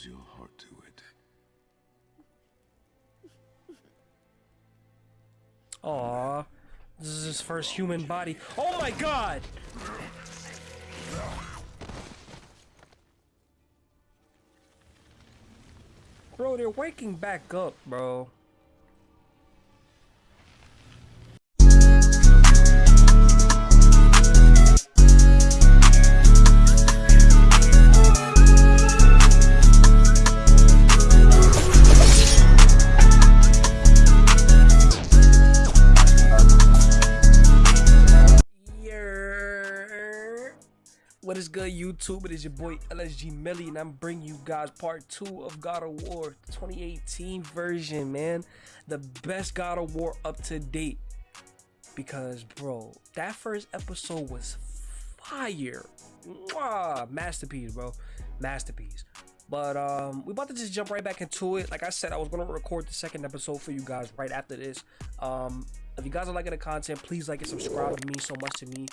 Close your heart to it. Aw. This is his first human body. Oh my god! Bro, they're waking back up, bro. Good, YouTube? It is your boy LSG Millie, and I'm bringing you guys part two of God of War 2018 version, man. The best God of War up to date. Because, bro, that first episode was fire. Mwah! Masterpiece, bro. Masterpiece. But um, we're about to just jump right back into it. Like I said, I was gonna record the second episode for you guys right after this. Um, if you guys are liking the content, please like and subscribe. It means so much to me.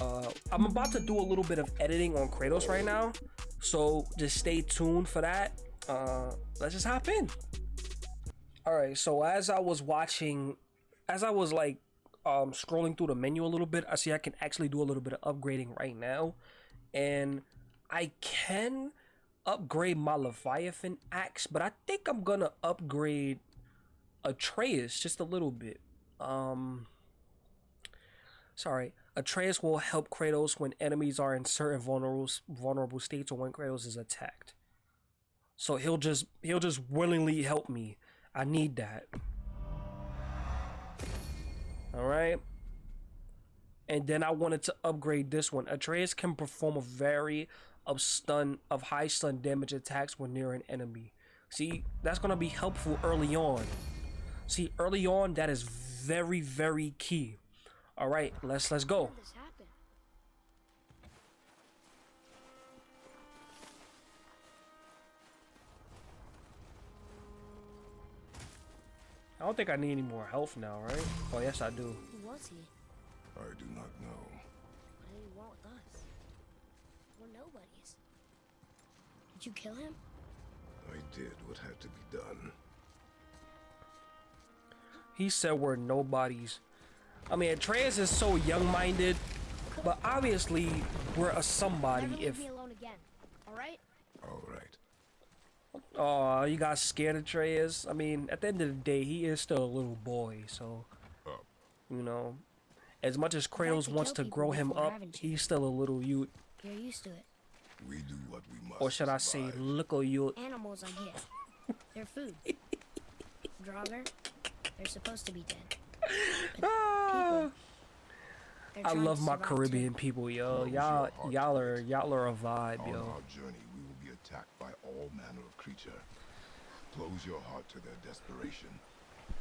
Uh, I'm about to do a little bit of editing on Kratos right now, so just stay tuned for that. Uh, let's just hop in. All right. So as I was watching, as I was like um, scrolling through the menu a little bit, I see I can actually do a little bit of upgrading right now, and I can upgrade my Leviathan axe, but I think I'm gonna upgrade Atreus just a little bit. Um, sorry, Atreus will help Kratos when enemies are in certain vulnerable vulnerable states or when Kratos is attacked. So he'll just he'll just willingly help me. I need that. All right. And then I wanted to upgrade this one. Atreus can perform a very of stun of high stun damage attacks when near an enemy. See, that's gonna be helpful early on. See, early on, that is very, very key. All right, let's let's go. How did this happen? I don't think I need any more health now, right? Oh yes, I do. Who was he? I do not know. What did he want with us? We're nobodies. Did you kill him? I did what had to be done. He said we're nobodies. I mean, Atreus is so young-minded, but obviously we're a somebody. Never leave If me alone again. All right? All right. oh, you got scared of Atreus. I mean, at the end of the day, he is still a little boy, so Up. you know, as much as like Kratos to wants to grow him up, he's still a little youth, You're used to it. We do what we must. or should to I say, survive. little youth. Animals on here. They're food. Draugr, they're supposed to be dead. I love my survive too. Caribbean people, yo. Y'all, y'all are, y'all are, y'all are a vibe, On yo. our journey, we will be attacked by all manner of creature. Close your heart to their desperation.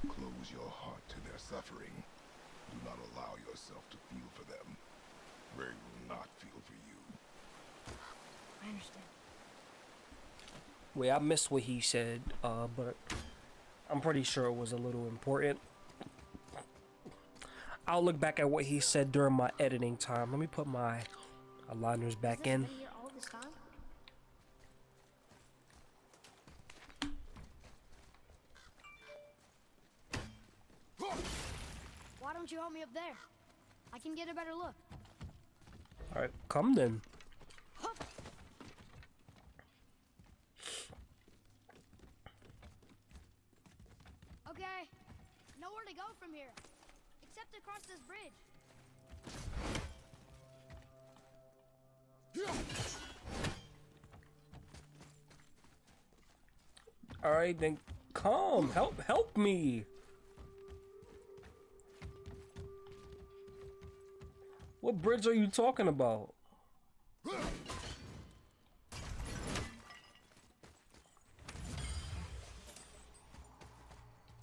Close your heart to their suffering. Do not allow yourself to feel for them. They will not feel for you. I understand. Wait, I missed what he said, uh, but I'm pretty sure it was a little important. I'll look back at what he said during my editing time. Let me put my aligners back in. this been here all this time? Why don't you help me up there? I can get a better look. Alright, come then. Okay, nowhere to go from here, across this bridge. Alright, then come. Help, help me. What bridge are you talking about?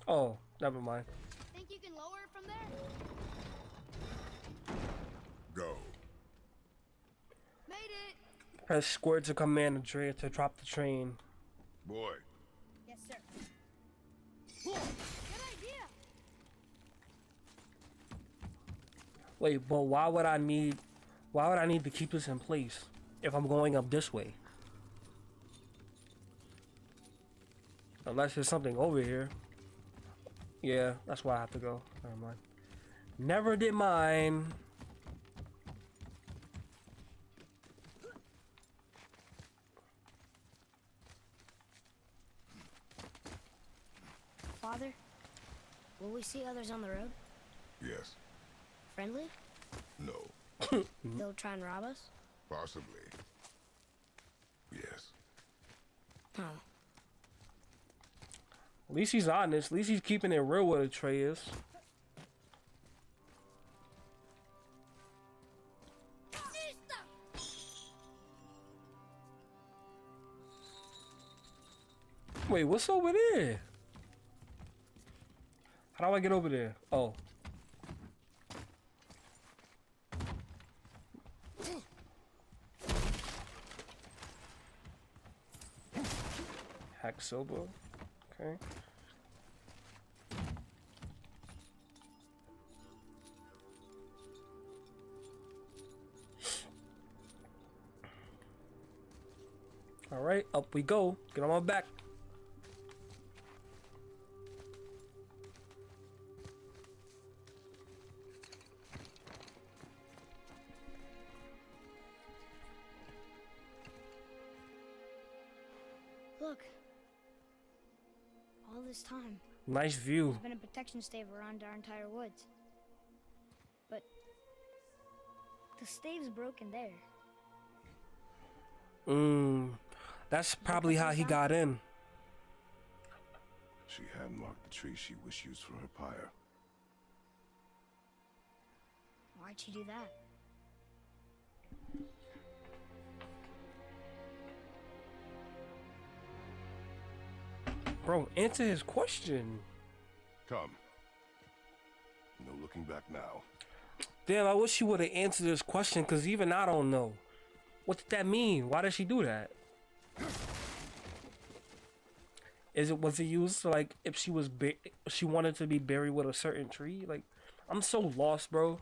Oh, never mind. Think you can lower it from there? Go. Made it! Press square to command the train to drop the train. Boy, Yes, sir. Good idea! Wait, but why would I need why would I need to keep this in place if I'm going up this way? Unless there's something over here. Yeah, that's why I have to go. Never mind. Never did mine. Father, will we see others on the road? Yes. Friendly? No. They'll try and rob us? Possibly. Yes. Oh. At least he's honest. At least he's keeping it real with Atreus. Wait, what's over there? How do I get over there? Oh. Hacksilver. Okay. All right, up we go. Get on my back. Nice view. there's been a protection stave around our entire woods. But the stave's broken there. Mm, that's probably how he got in. She had marked the tree she wished used for her pyre. Why'd she do that? Bro, answer his question. Come. No looking back now. Damn, I wish you would have answered this question because even I don't know. What did that mean? Why did she do that? Is it was it used to, like if she was she wanted to be buried with a certain tree? Like I'm so lost, bro.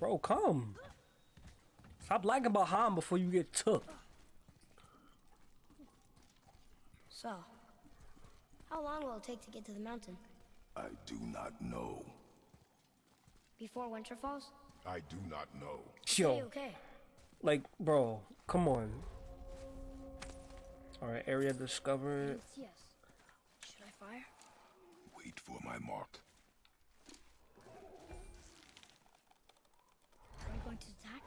Bro, come. Stop lagging behind before you get took. So, how long will it take to get to the mountain? I do not know. Before winter falls? I do not know. Yo, Okay, okay. like, bro, come on. All right, area discovered. Yes. Should I fire? Wait for my mark. Are you going to attack?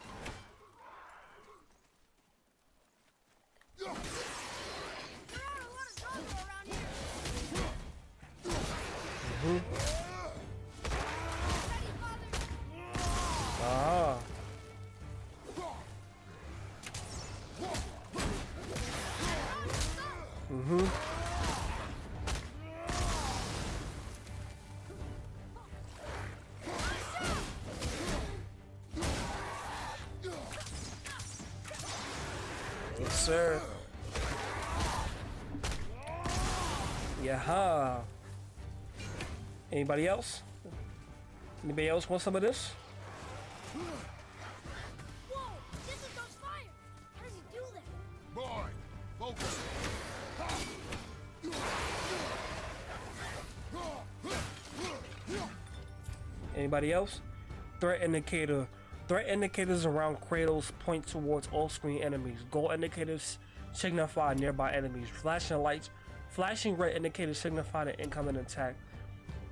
Ah. Anybody else? Anybody else want some of this? Anybody else? Threat indicator. Threat indicators around Kratos point towards all-screen enemies. Goal indicators signify nearby enemies. Flashing lights, flashing red indicators signify an incoming attack.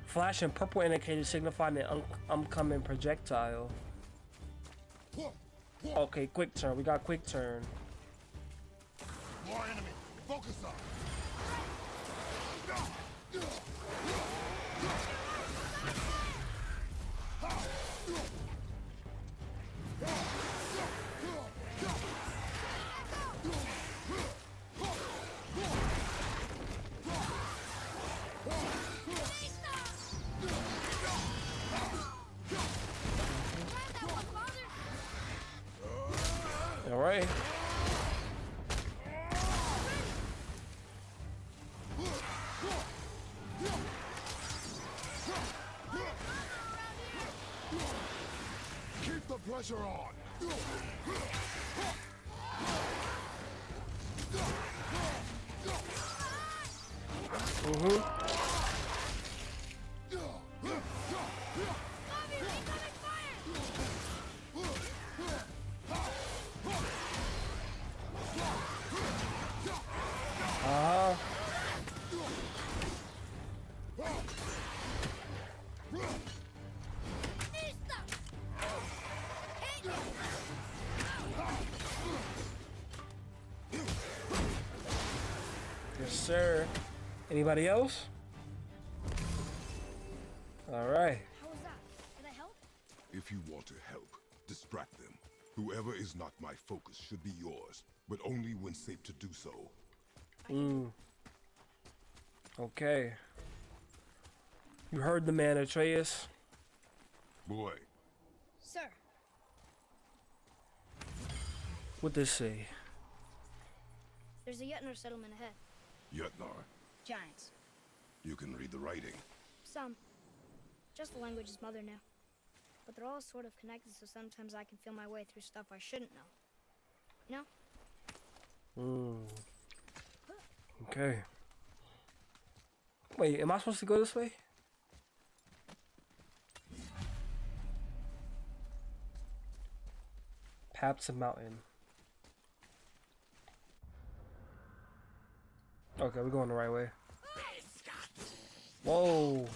Flashing purple indicators signify an upcoming projectile. Okay, quick turn. We got quick turn. More enemy. Focus on. Uhum. Anybody else? All right. How was that? Did I help? If you want to help, distract them. Whoever is not my focus should be yours, but only when safe to do so. Mm. Okay. You heard the man, Atreus. Boy, Sir, What this say? there's a Jötnar settlement ahead. Jötnar, Giants. you can read the writing. Some. Just the language his mother knew. But they're all sort of connected, so sometimes I can feel my way through stuff I shouldn't know. You know? Mm. Okay. Wait, am I supposed to go this way? Paps and Mountain. Okay, we're going the right way. Whoa.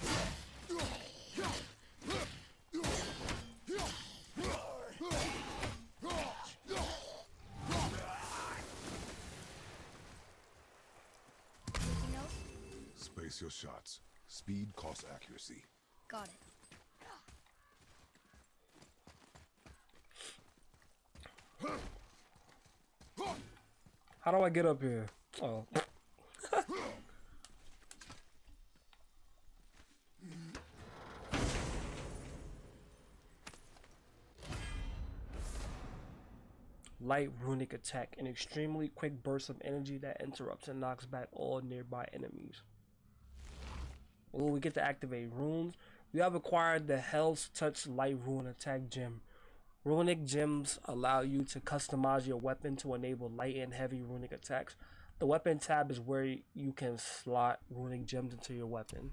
Space your shots. Speed costs accuracy. Got it. How do I get up here? Oh. Light runic attack, an extremely quick burst of energy that interrupts and knocks back all nearby enemies. Oh, we get to activate runes. We have acquired the Hel's Touch Light Rune Attack Gem. Runic gems allow you to customize your weapon to enable light and heavy runic attacks. The weapon tab is where you can slot runic gems into your weapon.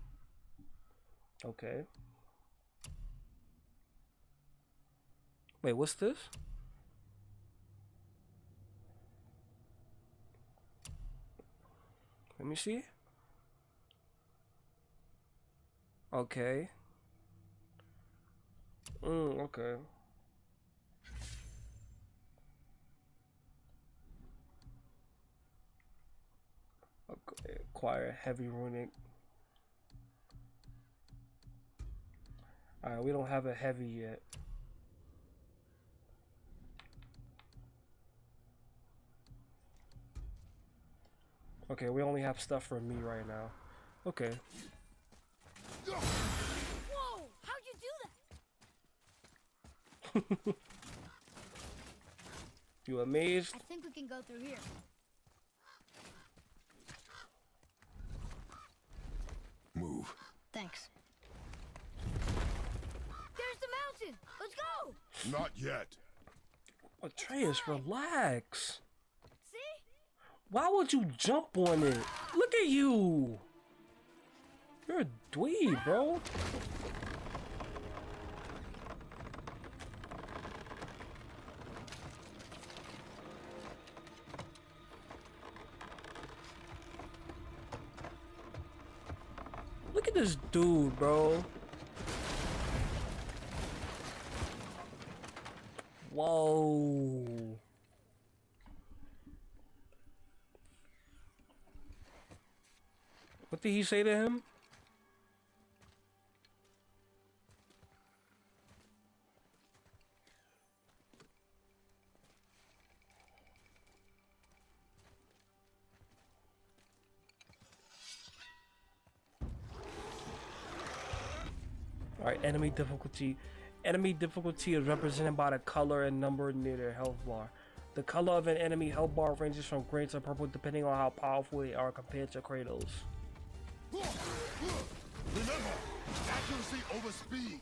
Okay. Wait, what's this? Let me see. Okay. Mm, okay. Acquire heavy runic. Alright, we don't have a heavy yet. Okay, we only have stuff for me right now. Okay. Whoa! How'd you do that? You amazed? I think we can go through here. Move. Thanks. There's the mountain! Let's go! Not yet. Atreus, relax. See? Why would you jump on it? Look at you. You're a dweeb, bro. Look at this dude, bro. Whoa. What did he say to him? Alright, enemy difficulty. Enemy difficulty is represented by the color and number near their health bar. The color of an enemy health bar ranges from green to purple depending on how powerful they are compared to Kratos. Remember, accuracy over speed.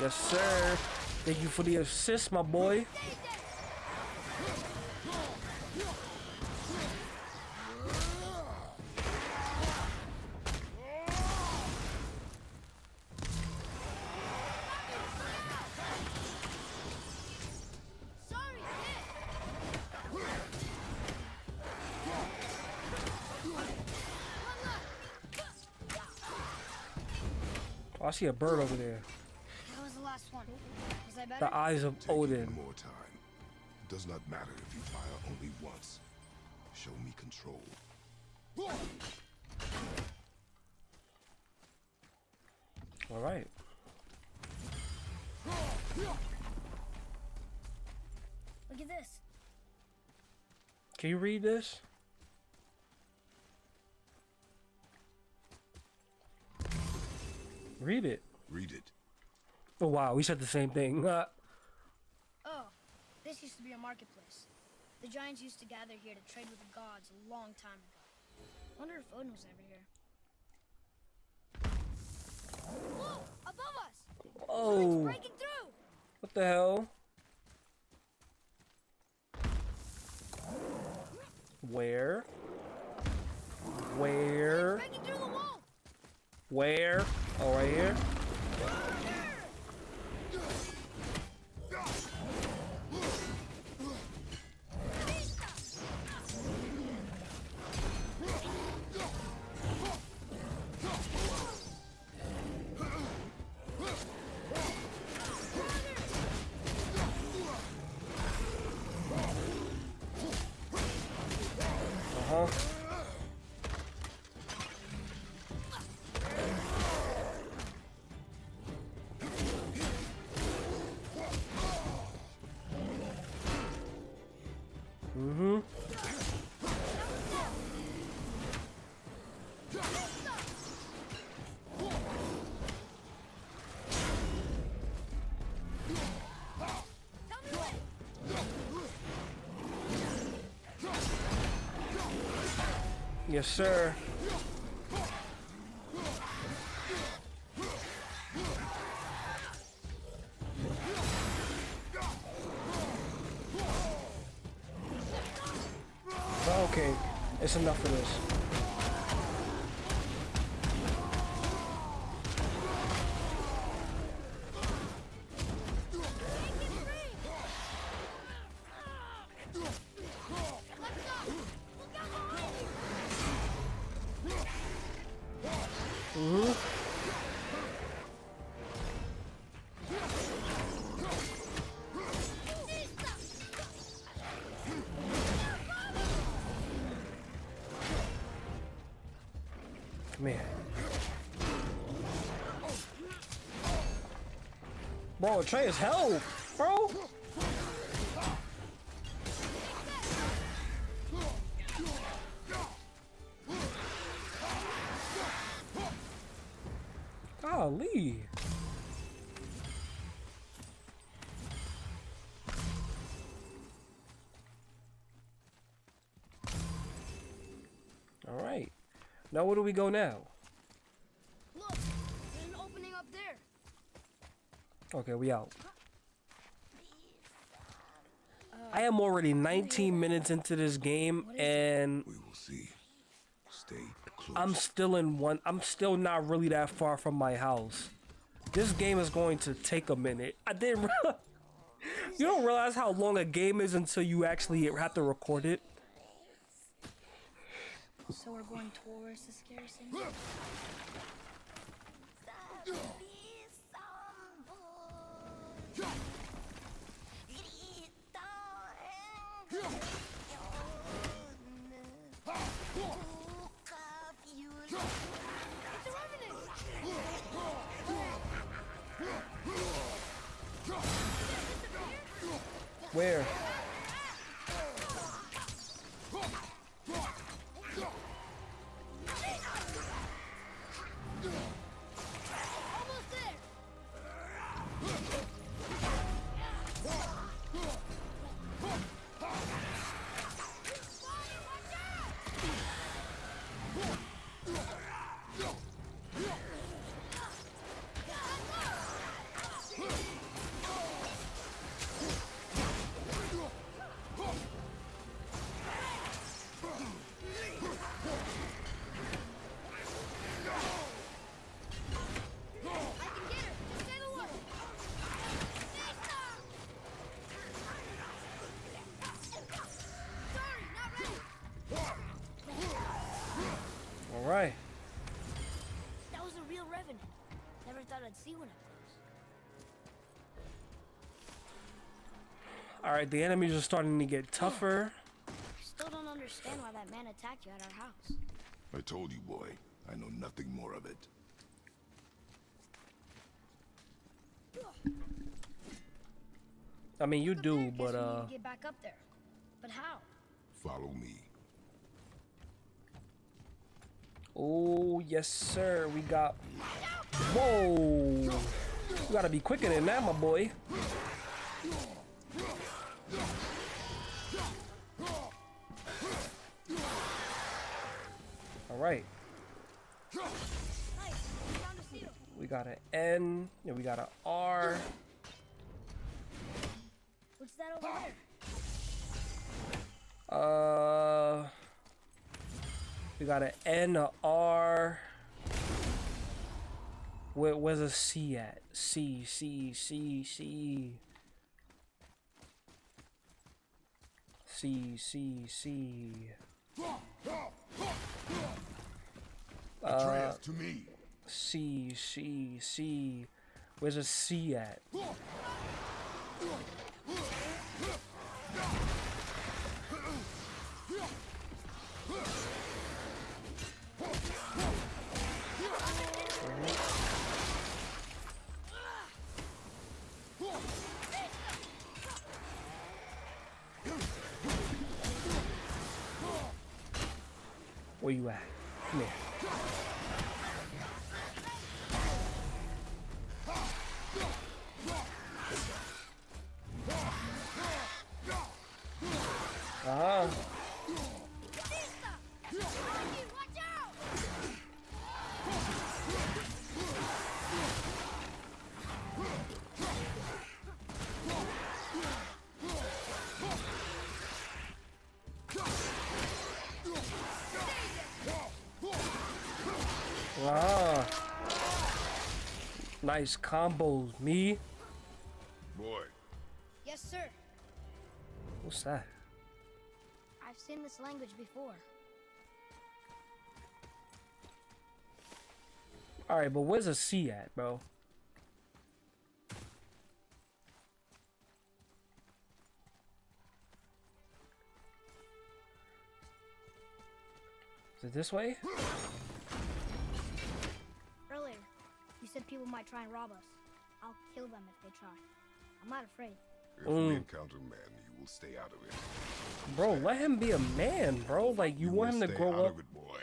Yes, sir. Thank you for the assist, my boy. Oh, I see a bird over there. The eyes of Take Odin. one more time. It Does not matter if you fire only once. Show me control. All right. Look at this. Can you read this? Wow, we said the same thing. Uh, Oh, this used to be a marketplace. The giants used to gather here to trade with the gods a long time ago. Wonder if Odin was ever here. Whoa! Above us! Oh, breaking through! what the hell? Where? Where? Breaking through the wall! Where? Oh, right here. Yes, sir. Okay, it's enough of this. Bro, Trey is hell, bro. Golly. All right. Now where do we go now? Look! There's an opening up there! Okay, we out. I am already 19 minutes into this game and We will see. Stay close. I'm still in one. I'm still not really that far from my house. This game is going to take a minute. I didn't realize. You don't realize how long a game is until you actually have to record it. So we're going towards the scary Where? See one up close. Alright, the enemies are starting to get tougher. I still don't understand why that man attacked you at our house. I told you, boy. I know nothing more of it. I mean, you Up do, but guess we need uh, get back up there. But how? Follow me. Oh yes, sir. We got. Whoa! You gotta be quicker than that, my boy. All right, we Found a seal. we got an N. Yeah, we got an R. What's that over there? Uh, we got an N, a R. Where, where's a C at? C, C, C, C. C, C, C. Atreus, uh, to me. C, C, C. Where's a C at? Where you at? Come here. Nice combos, me. Boy, Yes, sir. What's that? I've seen this language before. Alright, but where's a C at, bro? Is it this way? People might try and rob us. I'll kill them if they try. I'm not afraid. if Mm. we encounter men, you will stay out of it. Bro, let him be a man, bro. Like, you, want him to stay grow out up. Of it, boy.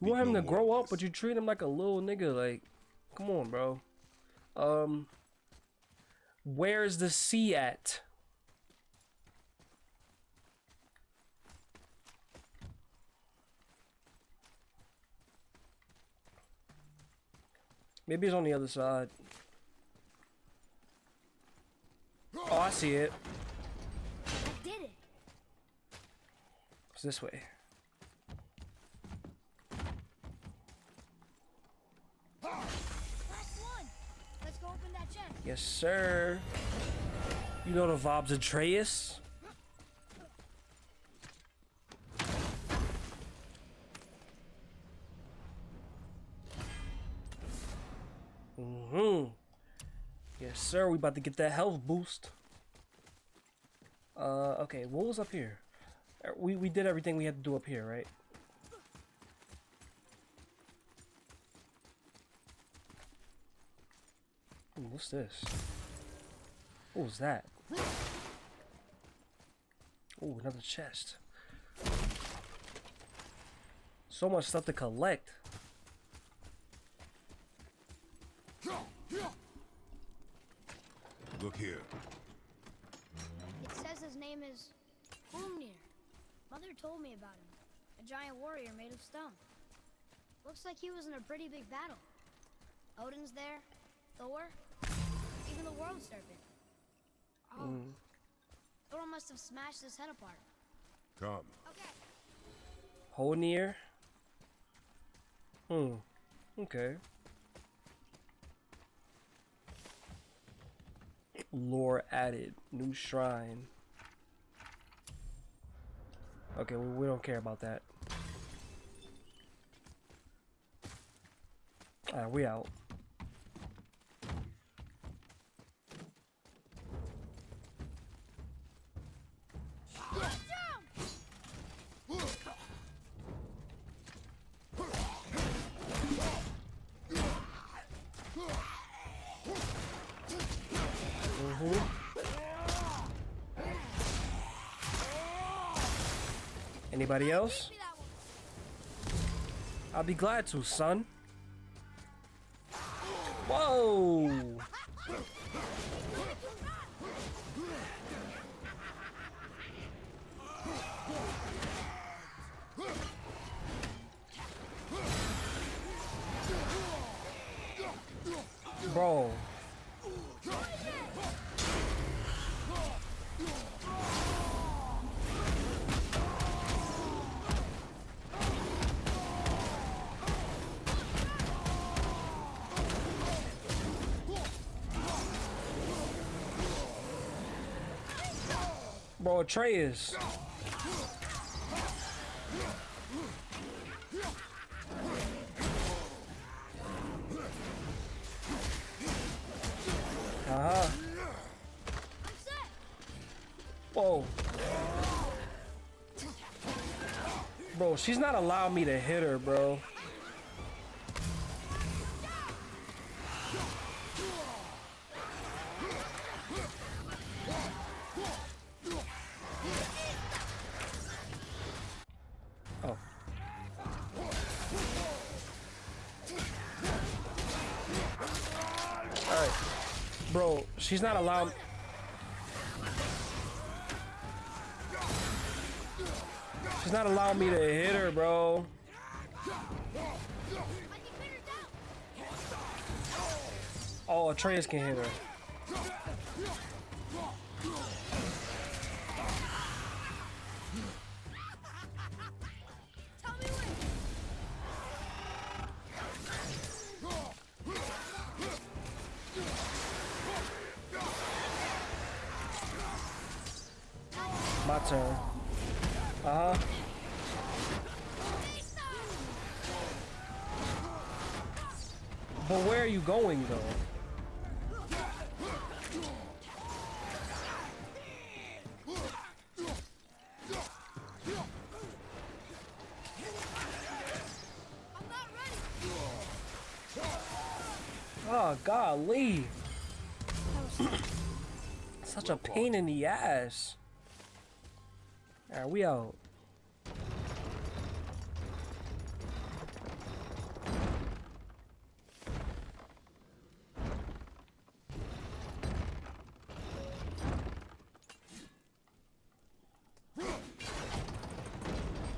You want him no to grow up, but you treat him like a little nigga. Like, come on, bro. Um, where's the C at? Maybe he's on the other side. Oh, I see it. I did it. It's this way. Last one. Let's go open that chest. Yes, sir. You know the vibes, Atreus. Sir. We about to get that health boost. Uh, okay. What was up here? Uh, We we did everything we had to do up here, right? Ooh, what's this? What was that? Oh, another chest. So much stuff to collect. Look here. It says his name is Hrungnir. Mother told me about him. A giant warrior made of stone. Looks like he was in a pretty big battle. Odin's there, Thor, even the World Serpent. Oh. Thor must have smashed his head apart. Come. Okay. Honir. Hmm. Okay. Lore added. New shrine. Okay, we, we don't care about that. Alright, we out. Anybody else? I'll be glad to, son. Whoa! Bro. Bro, Atreus. Uh-huh. Whoa. Bro, she's not allowing me to hit her, bro. She's not allowed. She's not allowing me to hit her, bro. Oh, Atreus can hit her. Golly. Such a pain in the ass. Alright, we out.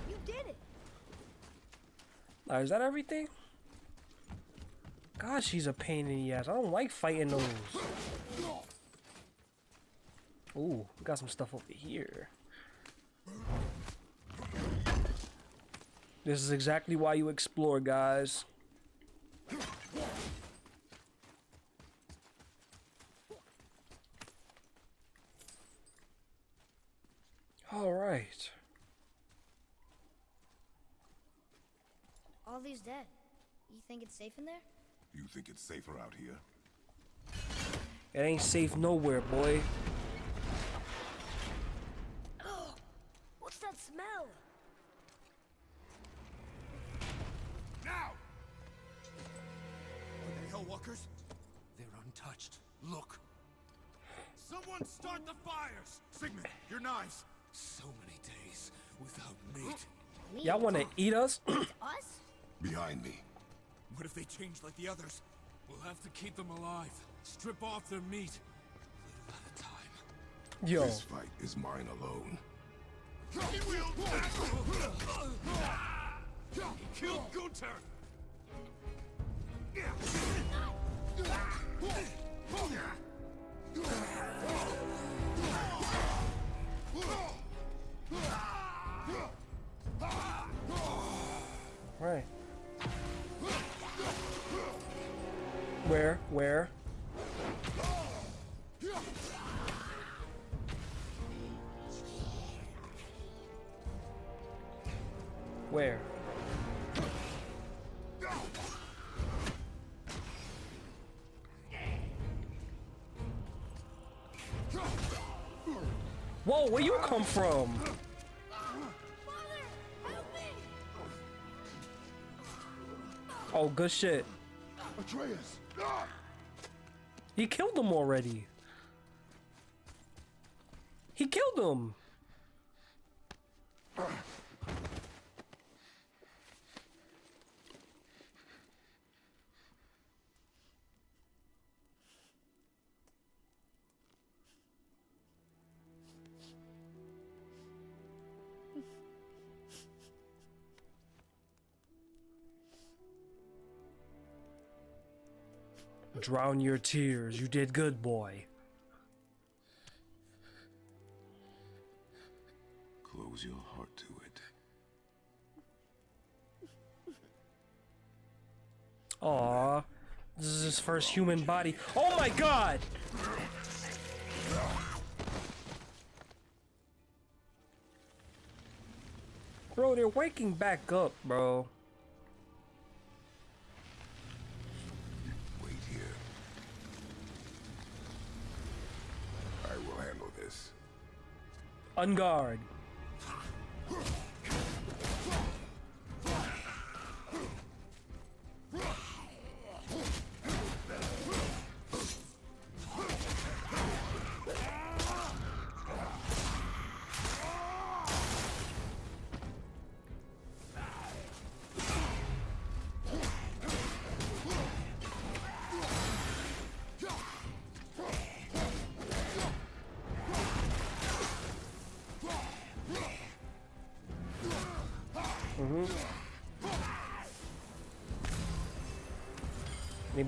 You did it. Is that everything? She's a pain in the ass. I don't like fighting those. Ooh, we got some stuff over here. This is exactly why you explore, guys. All right. All these dead. You think it's safe in there? You think it's safer out here? It ain't safe nowhere, boy. Oh, what's that smell? Now! Are they Hellwalkers? They're untouched. Look. Someone start the fires! Sigmund, your knives! So many days without meat. Y'all want to eat us? Us? Behind me. What if they change like the others? We'll have to keep them alive. Strip off their meat. Little at a time. Yo, This fight is mine alone. He killed Gunther! Where? Where? Whoa, where you come from? Oh, good shit. Atreus! Ah! He killed them already. He killed them. Drown your tears. You did good, boy. Close your heart to it. Aw. This is his first human body. Oh my god! Bro, they're waking back up, bro. On guard.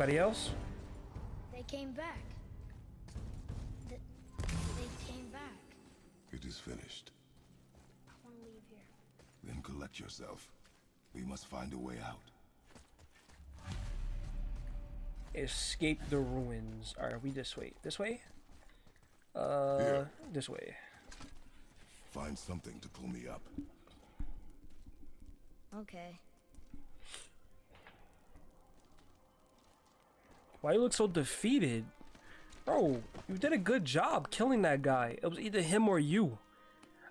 Anybody else? They came back. Th they came back. It is finished. I want to leave here. Then collect yourself. We must find a way out. Escape the ruins. Are we this way. This way? Uh, Here. this way. Find something to pull me up. Okay. Why you look so defeated? Bro, you did a good job killing that guy. It was either him or you.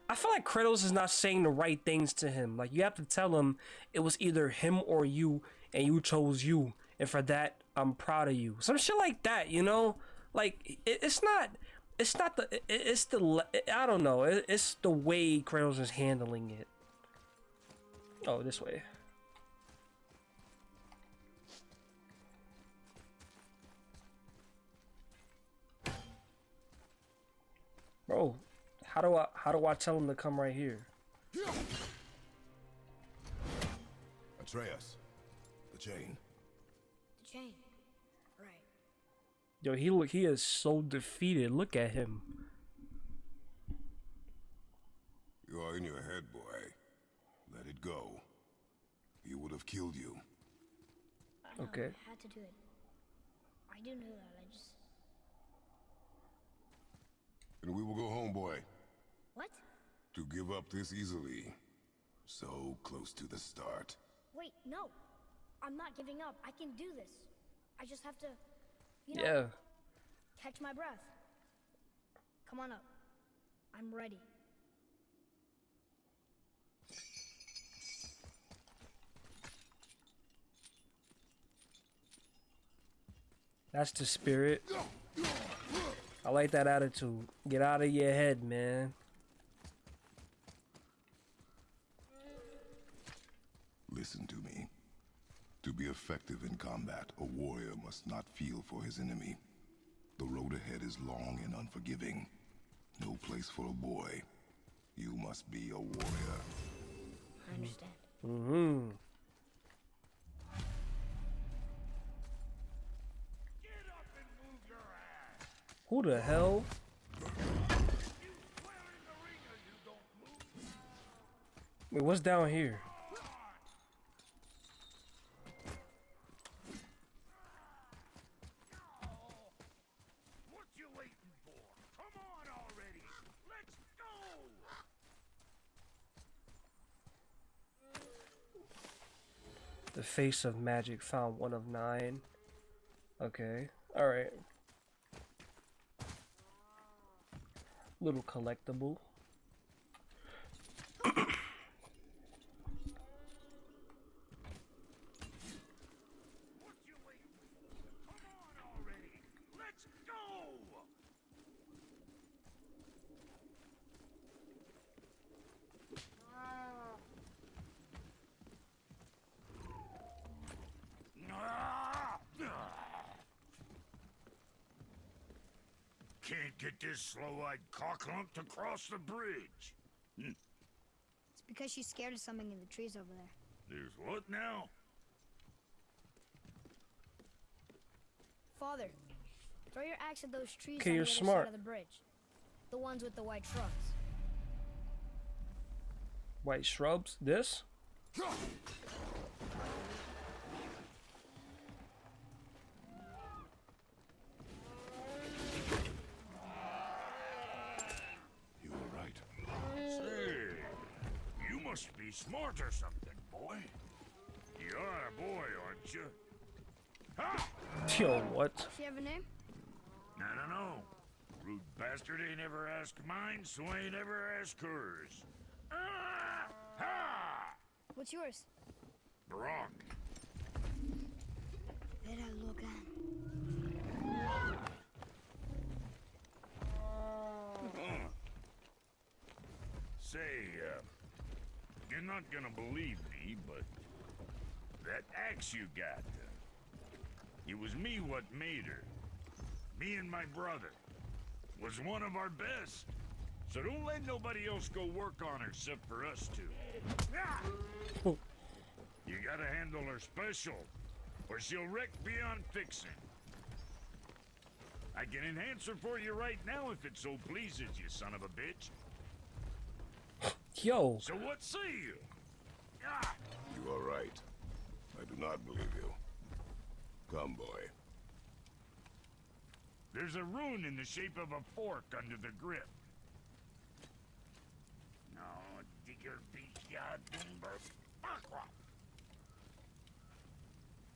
I feel like Kratos is not saying the right things to him. Like, you have to tell him it was either him or you, and you chose you. And for that, I'm proud of you. Some shit like that, you know? Like, it, it's not... It's not the... It, it's the... I don't know. It, it's the way Kratos is handling it. Oh, this way. Bro, how do I how do I tell him to come right here? Atreus. The chain. The chain. Right. Yo, he look he is so defeated. Look at him. You are in your head, boy. Let it go. He would have killed you. I know, Okay. I had to do it. I do know that. I just. And we will go home, boy. What? To give up this easily. So close to the start. Wait, no. I'm not giving up. I can do this. I just have to, you know, Yeah. catch my breath. Come on up. I'm ready. That's the spirit. I like that attitude. Get out of your head, man. Listen to me. To be effective in combat, a warrior must not feel for his enemy. The road ahead is long and unforgiving. No place for a boy. You must be a warrior. I understand. Mm-hmm. Who the hell? Wait, what's down here? The face of magic found one of nine. Okay. Alright. Little collectible. What you waiting for? Come on already! Let's go! can't get this slow-eyed cocklump to cross the bridge. Hmm. It's because she's scared of something in the trees over there. There's what now? Father, throw your axe at those trees Okay, on you're the other smart. side of the bridge. The ones with the white shrubs. White shrubs. This? You were right. Say, you must be smart or something, boy. You are a boy, aren't you? Ha! Yo, what? Does she have a name? I don't know. Rude bastard ain't ever asked mine, so ain't ever asked hers. Ah! Ha! What's yours? Brok. Vera Logan. Say, uh, you're not gonna believe me, but that axe you got, it was me what made her. Me and my brother. Was one of our best. So don't let nobody else go work on her except for us two. You gotta handle her special, or she'll wreck beyond fixing. I can enhance her for you right now if it so pleases you, son of a bitch. Yo. So what say you? Ah! You are right. I do not believe you. Come, boy. There's a rune in the shape of a fork under the grip. No, digger beast ya dimber.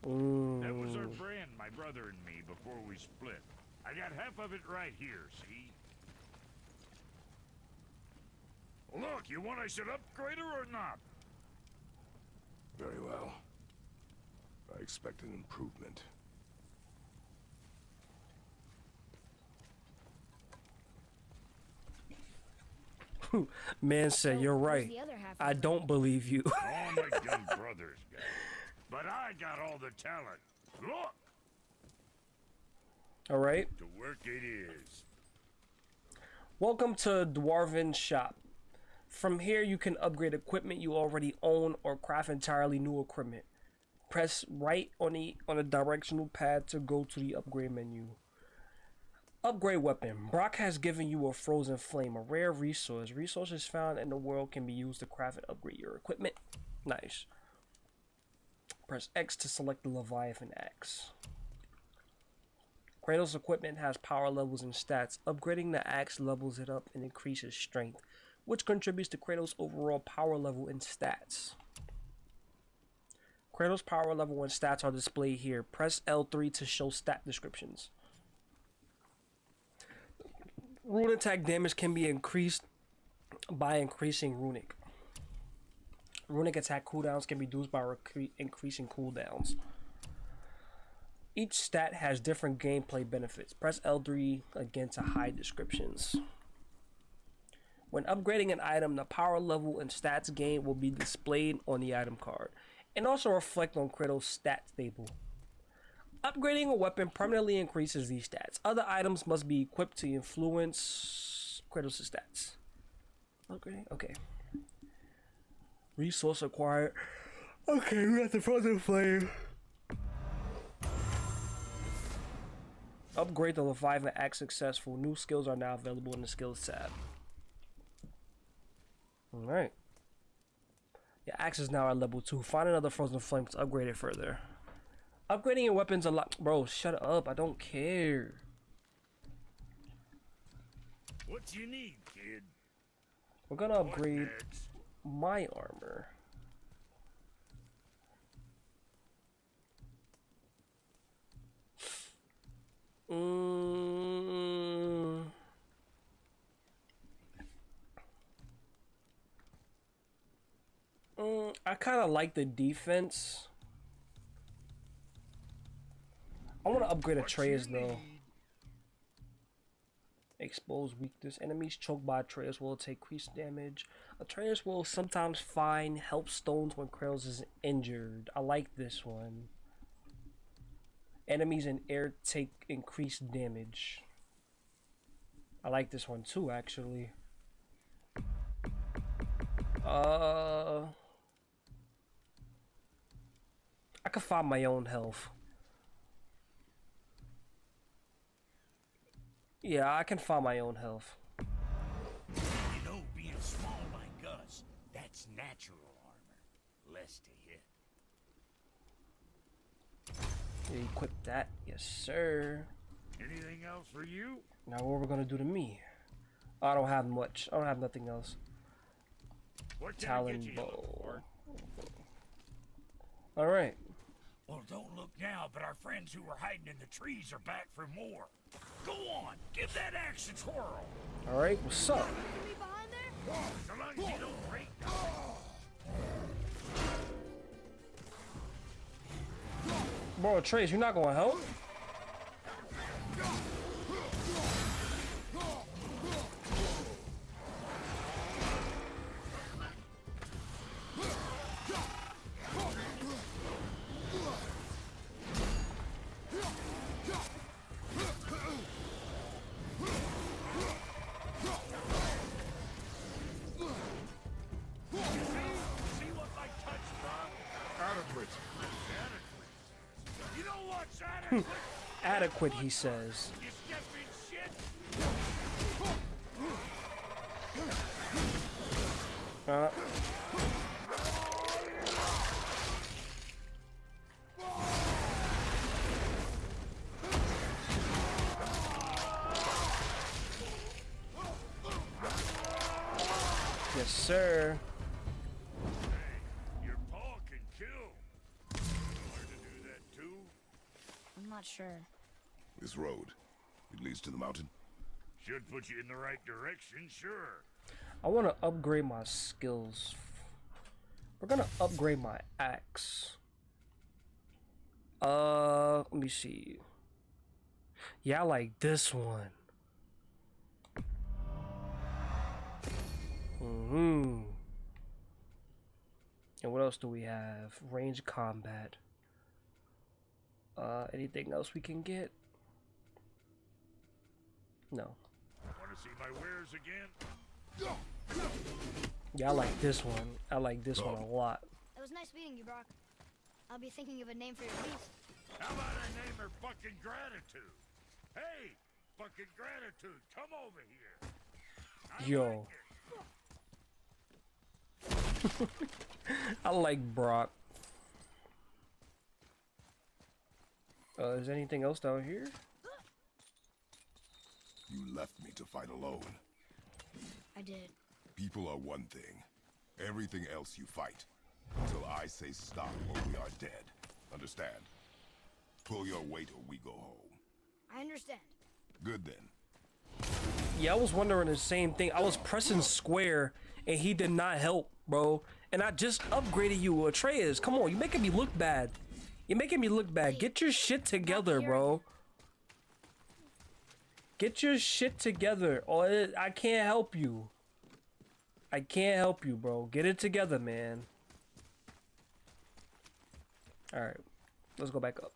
That was our brand, my brother and me, before we split. I got half of it right here, see? Look, you want I should upgrade her or not? Very well. I expect an improvement. Man said, oh, you're right. the other half of I don't believe you. All my dumb brothers got. But I got all the talent. Look, All right. to work it is. Welcome to Dwarven Shop. From here, you can upgrade equipment you already own or craft entirely new equipment. Press right on the on the directional pad to go to the upgrade menu. Upgrade weapon. Brok has given you a frozen flame, a rare resource. Resources found in the world can be used to craft and upgrade your equipment. Nice. Press X to select the Leviathan axe. Kratos' equipment has power levels and stats. Upgrading the axe levels it up and increases strength, which contributes to Kratos' overall power level and stats. Kratos' power level and stats are displayed here. Press L3 to show stat descriptions. Rune attack damage can be increased by increasing runic. Runic attack cooldowns can be reduced by increasing cooldowns. Each stat has different gameplay benefits. Press L3 again to hide descriptions. When upgrading an item, the power level and stats gained will be displayed on the item card and also reflect on Kratos' stat table. Upgrading a weapon permanently increases these stats. Other items must be equipped to influence Kratos' stats. Upgrading? Okay. Resource acquired. Okay, we got the frozen flame. Upgrade the Leviathan Axe successful. New skills are now available in the skills tab. Alright. Your axe is now at level 2. Find another frozen flame to upgrade it further. Upgrading your weapons a lot. Bro, shut up. I don't care. What do you need, kid? We're gonna upgrade my armor. Mm. Mm, I kind of like the defense. I want to upgrade Atreus though. Expose weakness. Enemies choked by Atreus will take increased damage. Atreus will sometimes find health stones when Kratos is injured. I like this one. Enemies in air take increased damage. I like this one too, actually. Uh, I can find my own health. Yeah, I can find my own health. You know, being small like us, that's natural armor. Less to hit. Equip that, yes, sir. Anything else for you? Now, what are we're gonna do to me? I don't have much. I don't have nothing else. What Talon bow. All right. Well, don't look now, but our friends who were hiding in the trees are back for more. Go on, give that axe a twirl. All right. What's up? Me behind there? So long as you don't break Bro, Trace, you're not gonna help? Adequate, he says. you step in shit. Uh, yes, sir. Your paw can kill. Learn to do that too? I'm not sure. This road, it leads to the mountain. Should put you in the right direction, sure. I want to upgrade my skills. We're gonna upgrade my axe. Uh, let me see. Yeah, I like this one. Hmm. And what else do we have? Range combat. Uh, anything else we can get? No. Want to see my wares again? Yeah, I like this one. I like this one a lot. It was nice meeting you, Brok. I'll be thinking of a name for your beast. How about I name her fucking gratitude? Hey, fucking gratitude, come over here. I Yo. like. I like Brok. Uh, is anything else down here? You left me to fight alone. I did. People are one thing. Everything else you fight. Until I say stop or we are dead. Understand? Pull your weight or we go home. I understand. Good then. Yeah, I was wondering the same thing. I was pressing square and he did not help, bro. And I just upgraded you, Atreus. Come on, you're making me look bad. You're making me look bad. Get your shit together, bro. Get your shit together, oh, or it- I can't help you. I can't help you, bro. Get it together, man. All right, let's go back up.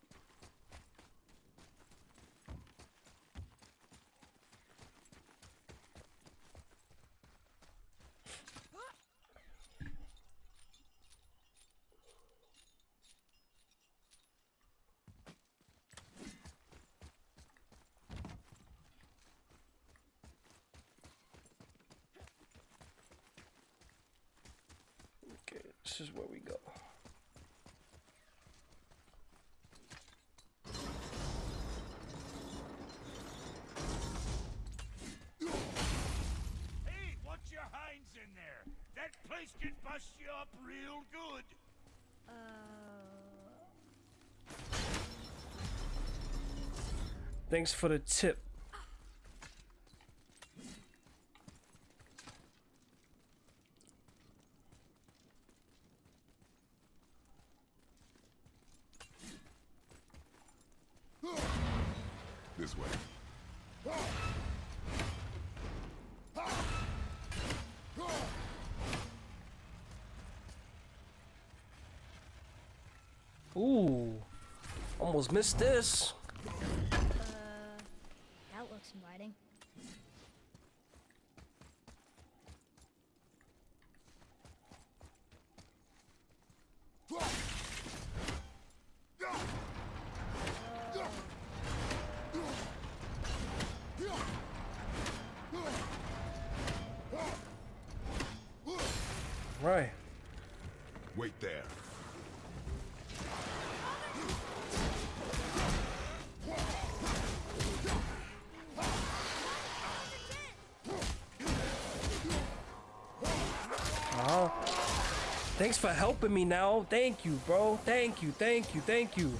Okay, this is where we go. Hey, what's your hinds in there? That place can bust you up real good. Uh, Thanks for the tip. This way. Ooh, almost missed this. uh, that looks inviting. Thanks for helping me now. Thank you, bro. Thank you, thank you, thank you.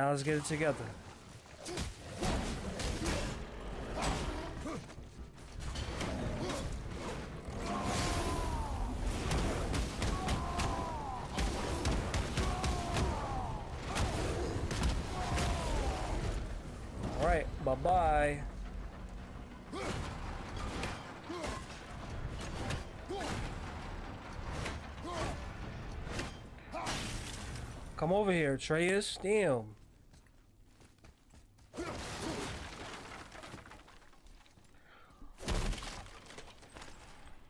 Now let's get it together. All right, bye bye. Come over here, Atreus. Damn.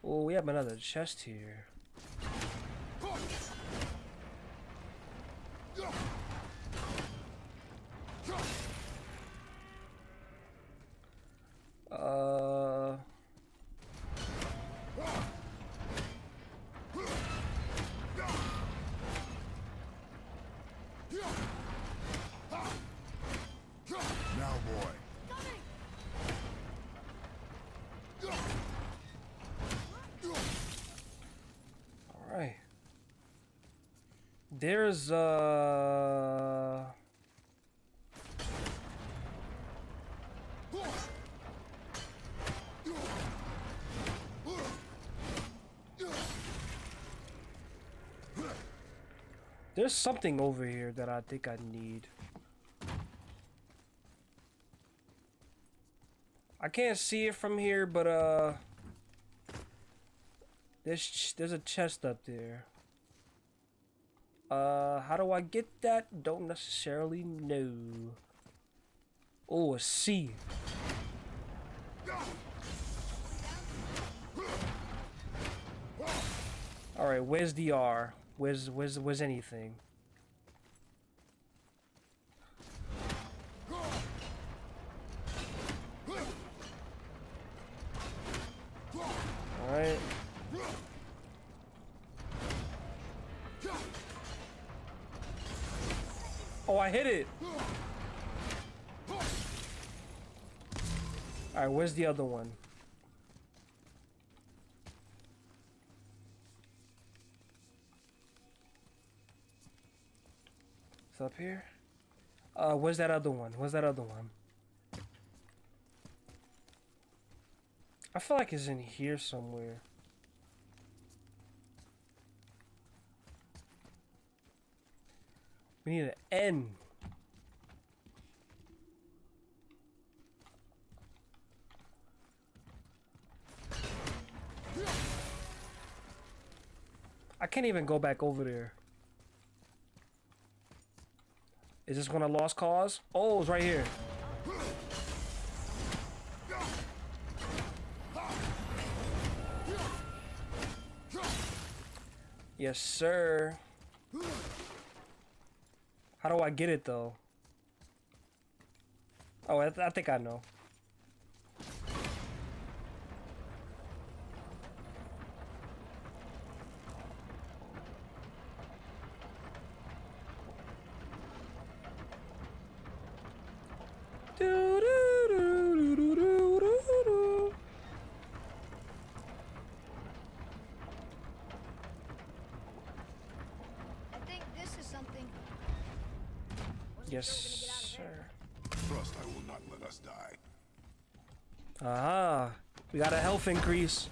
Oh, we have another chest here. Uh. Now, boy. All right. There's uh. There's something over here that I think I need. I can't see it from here, but uh, there's there's a chest up there. Uh, how do I get that? Don't necessarily know. Oh, a C. All right, where's the R? Where's where's where's anything? All I hit it. All right, where's the other one? It's up here. Uh, where's that other one? Where's that other one? I feel like it's in here somewhere. We need an N. I can't even go back over there. Is this one a lost cause? Oh, it's right here. Yes, sir. How do I get it though? Oh, I, th I think I know. Doo-doo-doo-doo-doo-doo-doo. I think this is something. Wasn't Yes, sure we're gonna get out of there. sir. trust I will not let us die. Ah, we got a increase.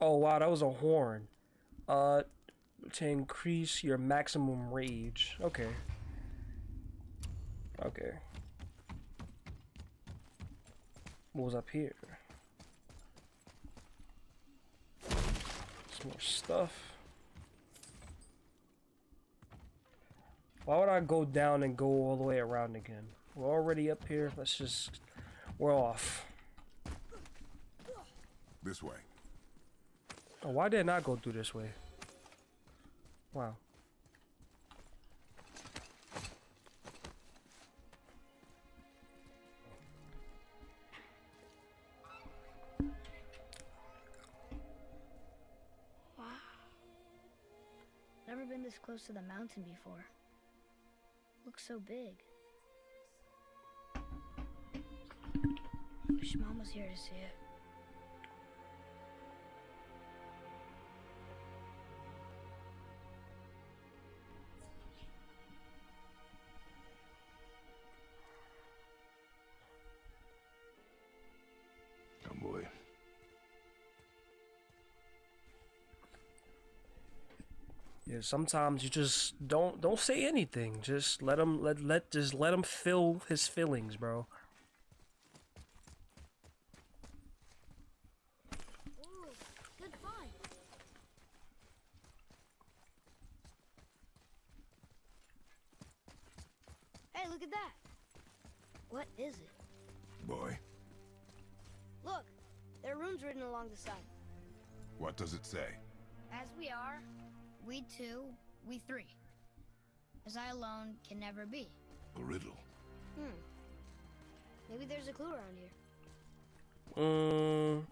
Oh wow, that was a horn. Uh, to increase your maximum rage. Okay. Okay. What was up here? Some more stuff. Why would I go down and go all the way around again? We're already up here. Let's just... We're off. This way. Oh, why did I not go through this way? Wow. Wow. Never been this close to the mountain before. Looks so big. Wish Mom was here to see it. Come, boy. Yeah, sometimes you just don't don't say anything. Just let him let let just let him feel his feelings, bro. I can never be. A riddle. Hmm. Maybe there's a clue around here. Mm,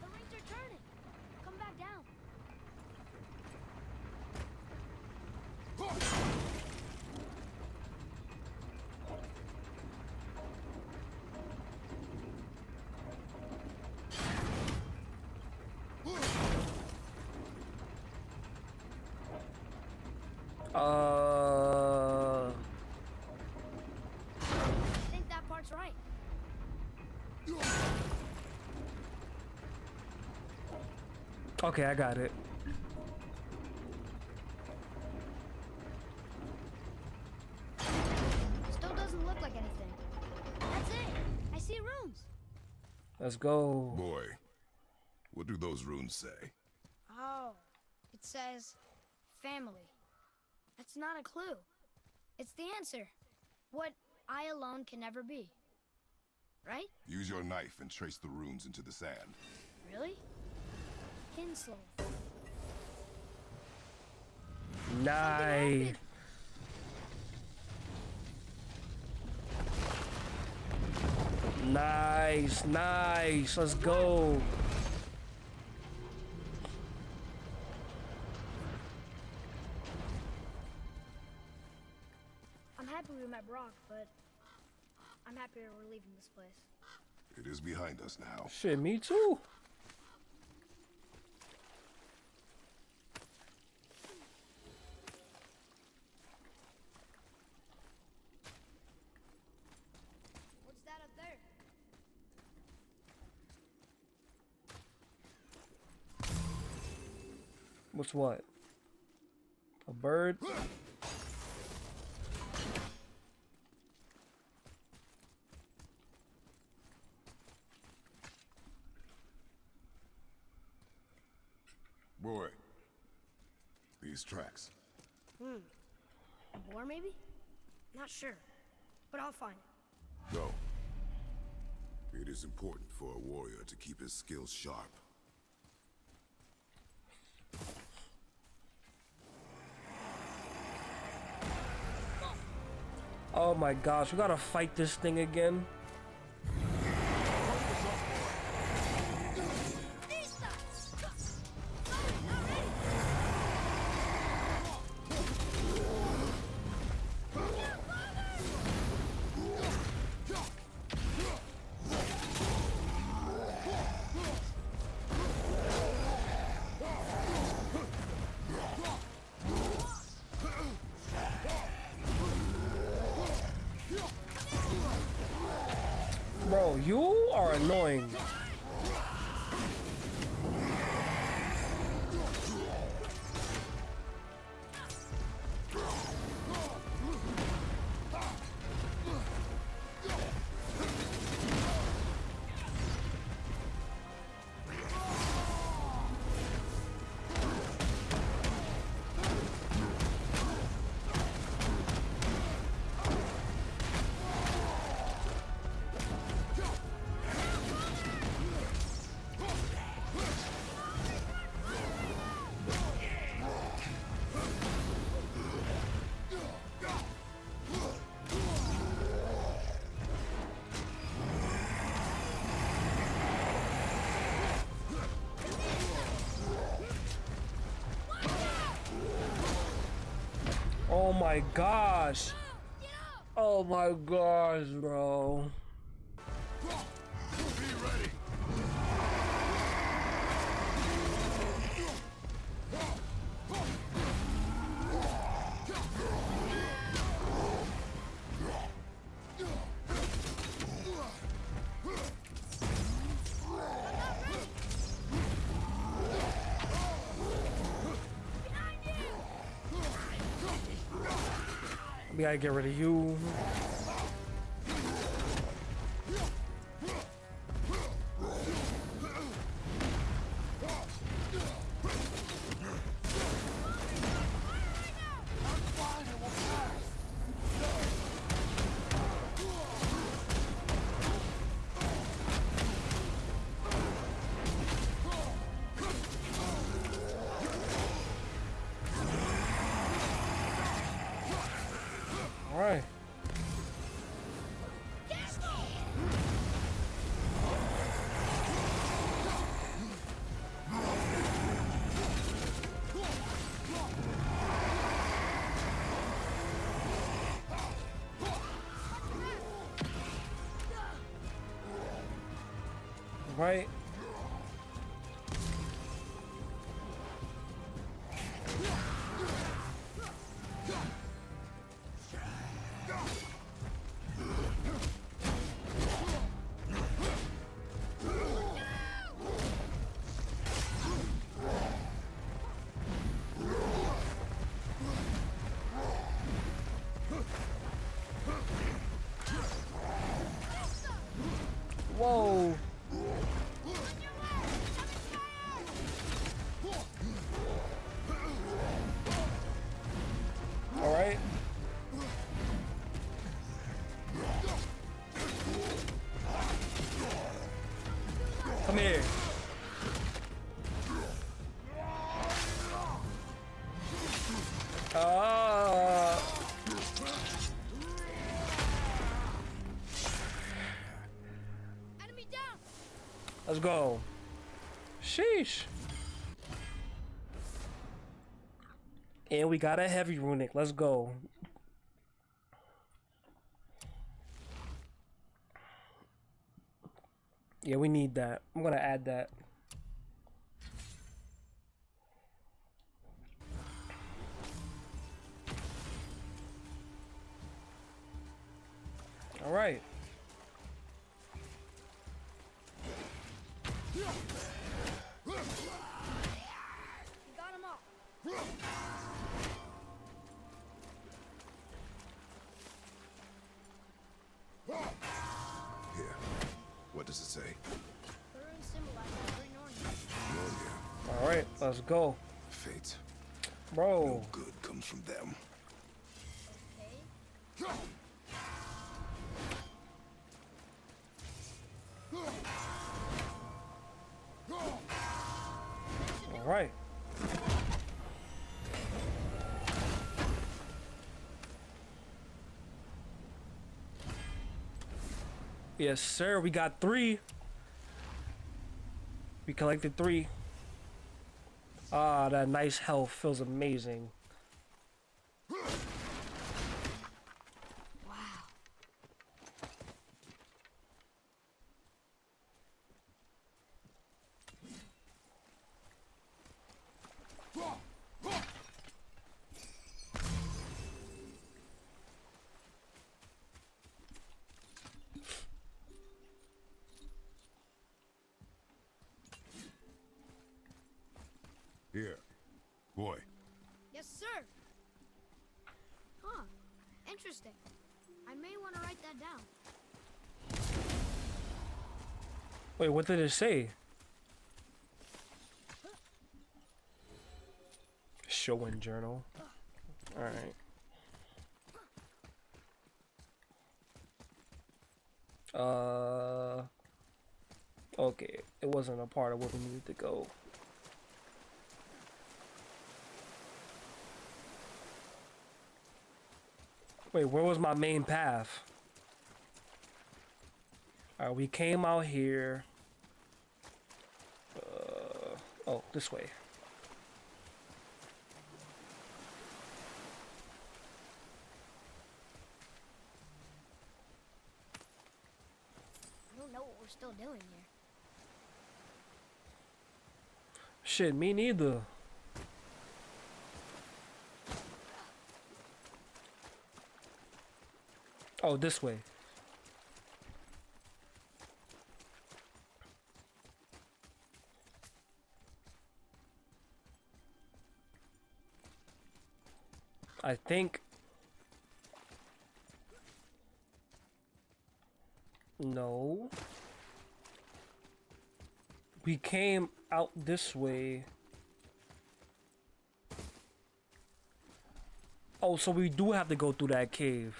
The rings are turning. Come back down. Uh, I think that part's right. okay, I got it. Still doesn't look like anything. That's it. I see runes. Let's go. Boy, what do those runes say? Oh, it says family. That's not a clue. It's the answer. What I alone can never be. Right? Use your knife and trace the runes into the sand. Really? Kinslow. Nice. Nice, nice. Let's go. I'm we're leaving this place. It is behind us now. Shit, me too. What's that up there? What's what? A bird? Boy, these tracks. Hmm. A boar, maybe? Not sure, but I'll find it. Go. It is important for a warrior to keep his skills sharp. Oh my gosh, we gotta fight this thing again. You are annoying. Oh my gosh. Oh my gosh, bro. Gotta get rid of you. Let's go. Sheesh. And we got a heavy runic. Let's go. Yeah, we need that. I'm gonna add that. Let's go, Fate. bro. No good comes from them. Okay. All right. Yes, sir. We got three. We collected three. Ah, that nice health feels amazing. Wow. I may want to write that down. Wait, what did it say? Show and journal. Alright. Uh. Okay, it wasn't a part of where we needed to go. Wait, where was my main path? Alright, we came out here. Oh, this way. I don't know what we're still doing here. Shit, me neither. Oh, this way. I think No. We came out this way. Oh, so we do have to go through that cave.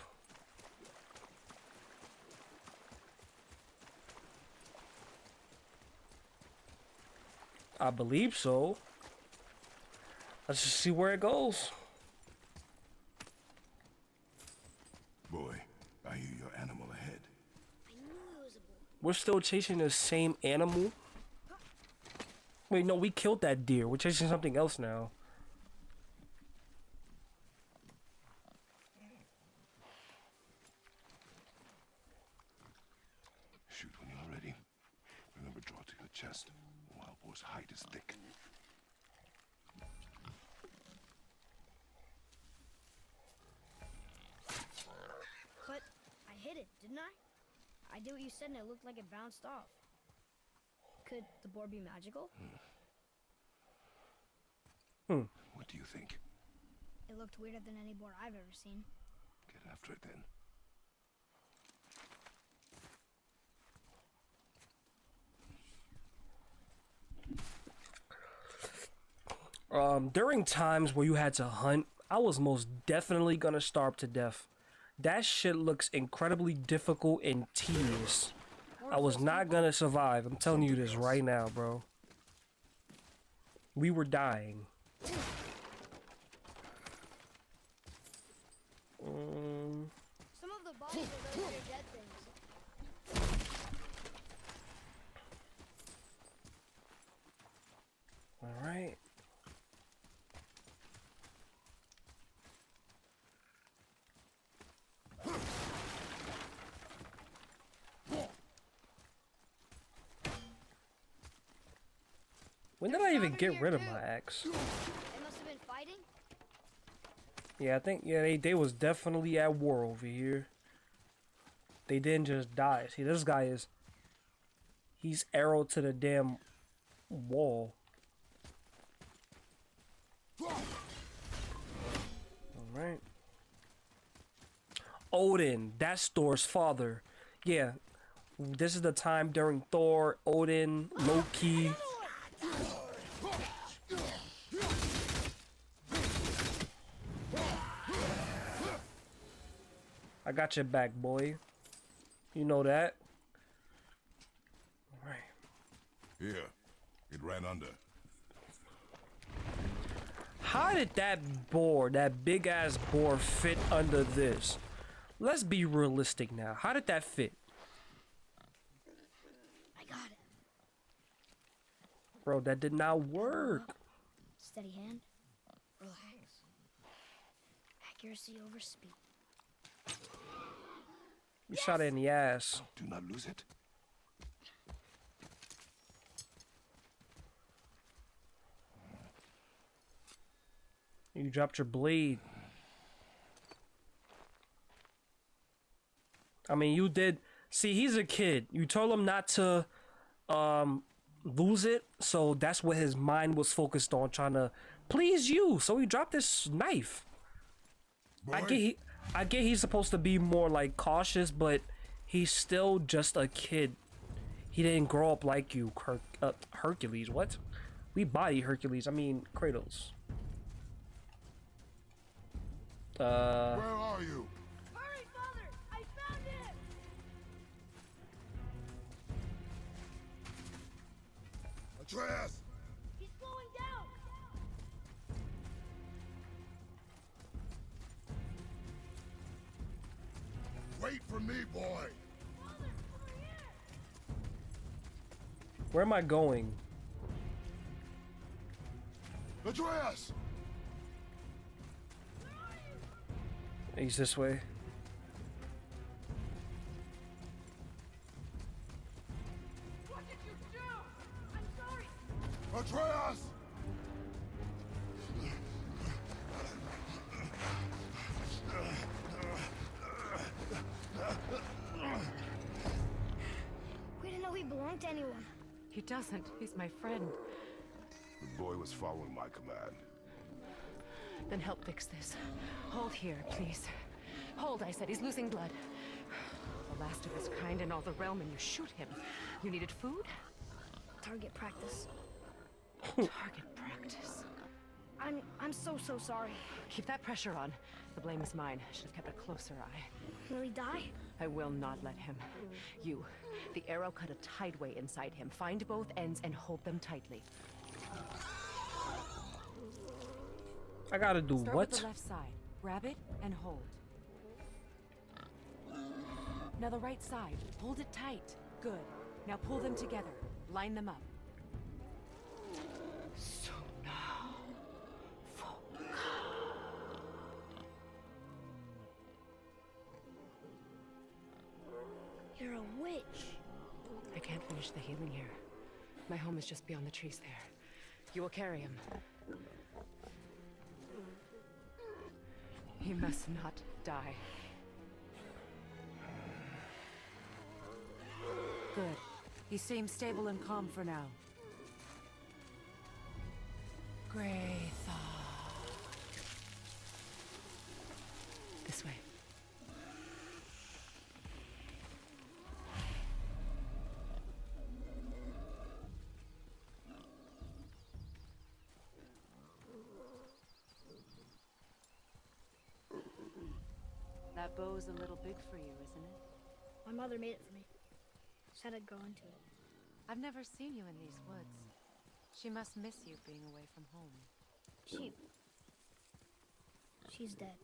I believe so. Let's just see where it goes. Boy, I hear your animal ahead. I knew it was a boy. We're still chasing the same animal? Wait, no, we killed that deer. We're chasing something else now. Shoot when you're ready. Remember, draw to your chest. Wild boar's hide is thick. But I hit it, didn't I? I did what you said and it looked like it bounced off. Could the boar be magical? What do you think? It looked weirder than any boar I've ever seen. Get after it then. Um, during times where you had to hunt, I was most definitely gonna starve to death. That shit looks incredibly difficult and tedious. I was not gonna survive. I'm telling you this right now, bro. We were dying. Um, Some of the bodies are those dead things. all right. When did I even get rid of my axe? They must have been fighting? Yeah, I think yeah they they was definitely at war over here. They didn't just die. See, this guy is he's arrowed to the damn wall. All right. Odin, that's Thor's father. Yeah, this is the time during Thor, Odin, Loki. I got your back, boy. You know that. All right. Here. It ran under. How did that boar, that big ass boar, fit under this? Let's be realistic now. How did that fit? I got it. Bro, that did not work. Steady hand. Relax. Accuracy over speed. You shot it in the ass. Do not lose it. You dropped your blade. I mean, you did. See, he's a kid. You told him not to um lose it, so that's what his mind was focused on, trying to please you. So he dropped this knife. I Boy, get he, I get he's supposed to be more like cautious, but he's still just a kid. He didn't grow up like you, Her uh, Hercules. What? We body Hercules. I mean Kratos. Uh, Where are you? Hurry, Father! I found him! Atreus! Wait for me, boy! Father, over here! where am I going? Atreus! He's this way. What did you do? I'm sorry. Atreus! Didn't he to anyone. He doesn't. He's my friend. The boy was following my command. Then help fix this. Hold here, please. Hold, I said. He's losing blood. The last of his kind in all the realm, and you shoot him. You needed food? Target practice. Target practice. I'm I'm so so sorry. Keep that pressure on. The blame is mine. Should have kept a closer eye. Will he die? I will not let him. You. The arrow cut a tideway inside him. Find both ends and hold them tightly. I gotta do Start what? with the left side. Grab it and hold. Now the right side. Hold it tight. Good. Now pull them together. Line them up. You're a witch. I can't finish the healing here. My home is just beyond the trees there. You will carry him. He must not die. Good. He seems stable and calm for now. Graytha. This way. That bow's a little big for you, isn't it? My mother made it for me. Said I'd go into it. I've never seen you in these woods. She must miss you being away from home. She She's dead.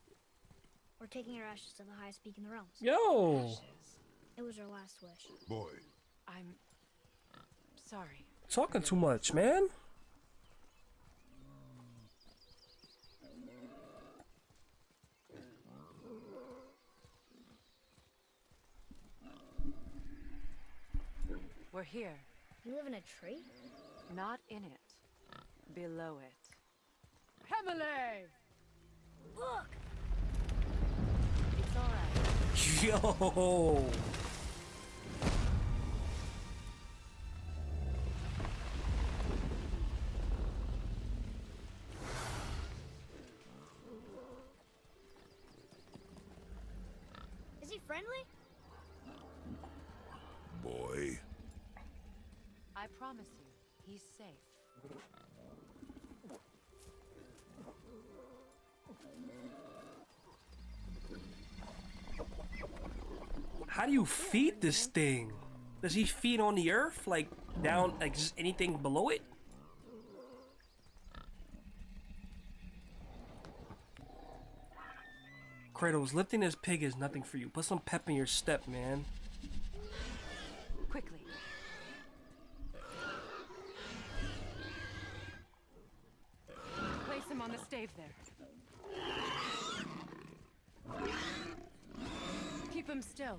We're taking her ashes to the highest peak in the realms. Yo, It was her last wish. Boy, I'm sorry. talking too much, man. We're here. You live in a tree? Not in it. Below it. Hemele! Look! It's alright. Yo. Is he friendly? boy. I promise you, he's safe. How do you feed this thing? Does he feed on the earth, like down, like just anything below it? Kratos, lifting this pig is nothing for you. Put some pep in your step, man. Quickly. Place him on the stave there. Keep him still.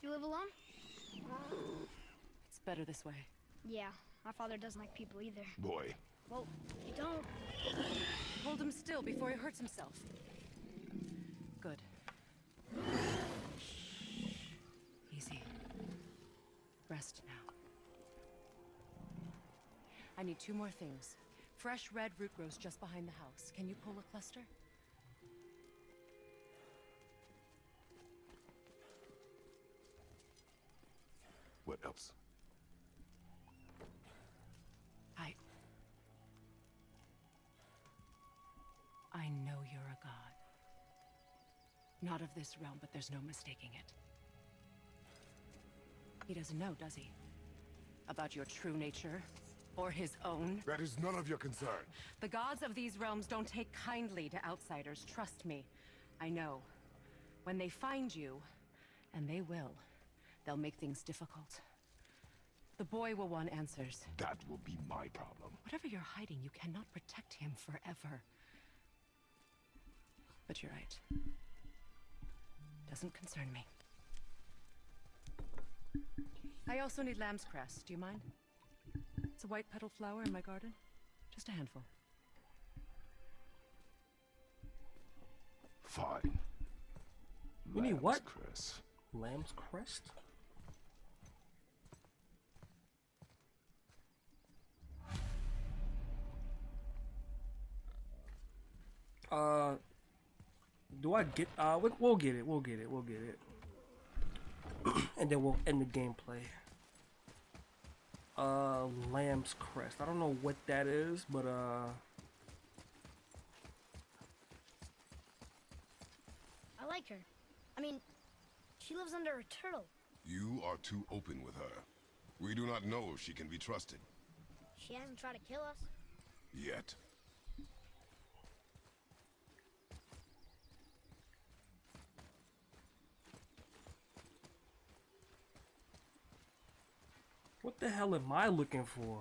You live alone? It's better this way. Yeah, my father doesn't like people either. Boy. Well, you don't. Hold him still before he hurts himself. I need two more things. Fresh red root grows just behind the house. Can you pull a cluster? What else? I. I know you're a god. Not of this realm, but there's no mistaking it. He doesn't know, does he? About your true nature? Or his own? That is none of your concern. The gods of these realms don't take kindly to outsiders, trust me. I know. When they find you, and they will, they'll make things difficult. The boy will want answers. That will be my problem. Whatever you're hiding, you cannot protect him forever. But you're right. Doesn't concern me. I also need lamb's cress. Do you mind? It's a white petal flower in my garden. Just a handful. Fine. You need what? Cress. Lamb's crest? Uh, do I get? Uh, we, we'll get it. We'll get it. We'll get it. and then we'll end the gameplay. Uh, Lamb's crest. I don't know what that is, but uh, I like her. I mean, she lives under a turtle. You are too open with her. We do not know if she can be trusted. She hasn't tried to kill us. Yet. What the hell am I looking for?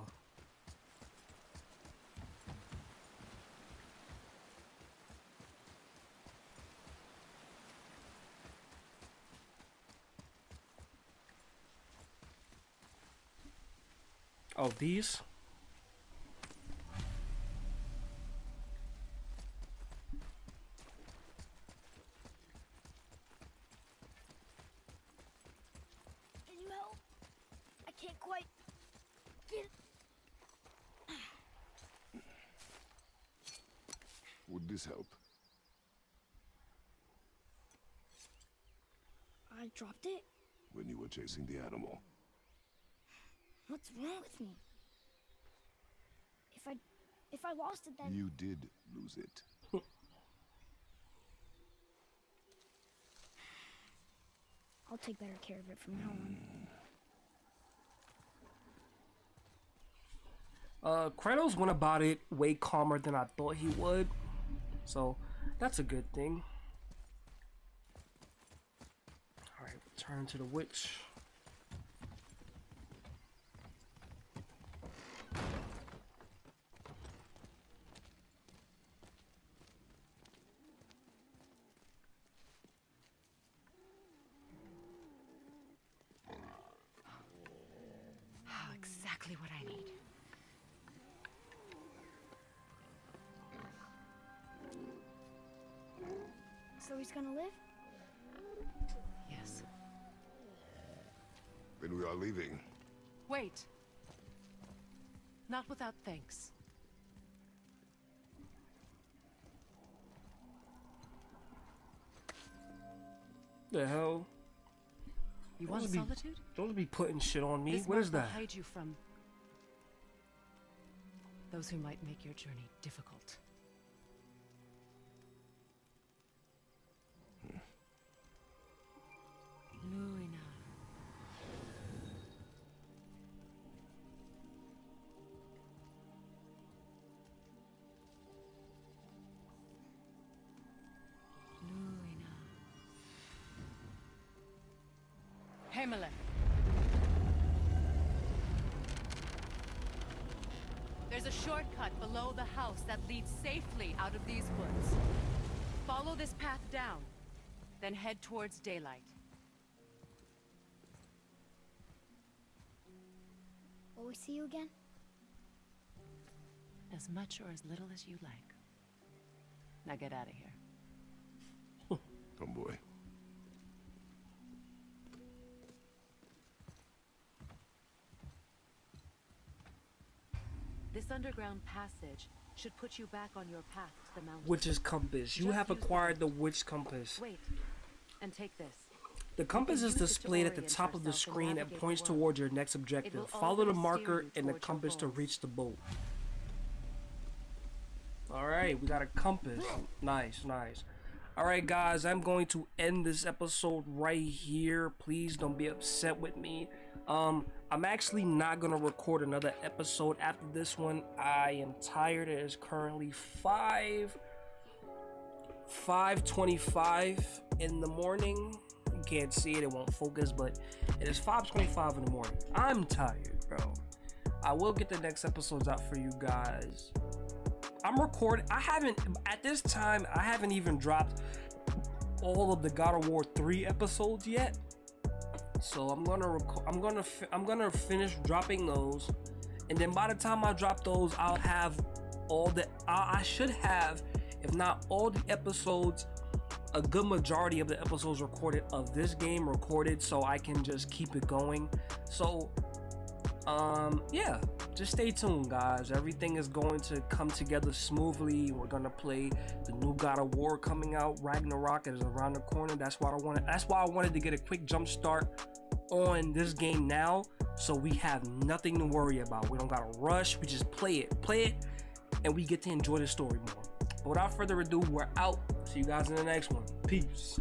Oh, these? Can you help? I can't quite get. Would this help? I dropped it. When you were chasing the animal. What's wrong with me? If I, if I lost it, then You did lose it. I'll take better care of it from now on. Uh, Kratos went about it way calmer than I thought he would. So, that's a good thing. Return to the witch. Without thanks. The hell? You want be- solitude? Don't be putting shit on me. This what is that? hide you from those who might make your journey difficult. Hmm. Luina. Leads safely out of these woods. Follow this path down, then head towards daylight. Will we see you again? As much or as little as you like. Now get out of here. oh boy. This underground passage should put you back on your path to the mountain. Witch's compass. You Just have acquired the witch compass. Wait, and take this. The compass is use it to displayed at the top of the screen and points towards your next objective. Follow the marker and the compass to reach the boat. Alright, we got a compass. Nice, nice. Alright, guys, I'm going to end this episode right here. Please don't be upset with me. Um, I'm actually not gonna record another episode after this one. I am tired. It is currently 5 5:25 in the morning. You can't see it; it won't focus. But it is 5:25 in the morning. I'm tired, bro. I will get the next episodes out for you guys. I'm recording. I haven't at this time. I haven't even dropped all of the God of War 3 episodes yet. So I'm gonna record. I'm gonna. I'm gonna finish dropping those, and then by the time I drop those, I'll have all the. I, I should have, if not all the episodes, a good majority of the episodes recorded of this game recorded, so I can just keep it going. So, um, yeah, just stay tuned, guys. Everything is going to come together smoothly. We're gonna play the new God of War coming out. Ragnarok is around the corner. That's why I wanted. That's why I wanted to get a quick jump start on this game now, so we have nothing to worry about. We don't gotta rush. We just play it, play it, and we get to enjoy the story more. But without further ado, we're out. See you guys in the next one. Peace.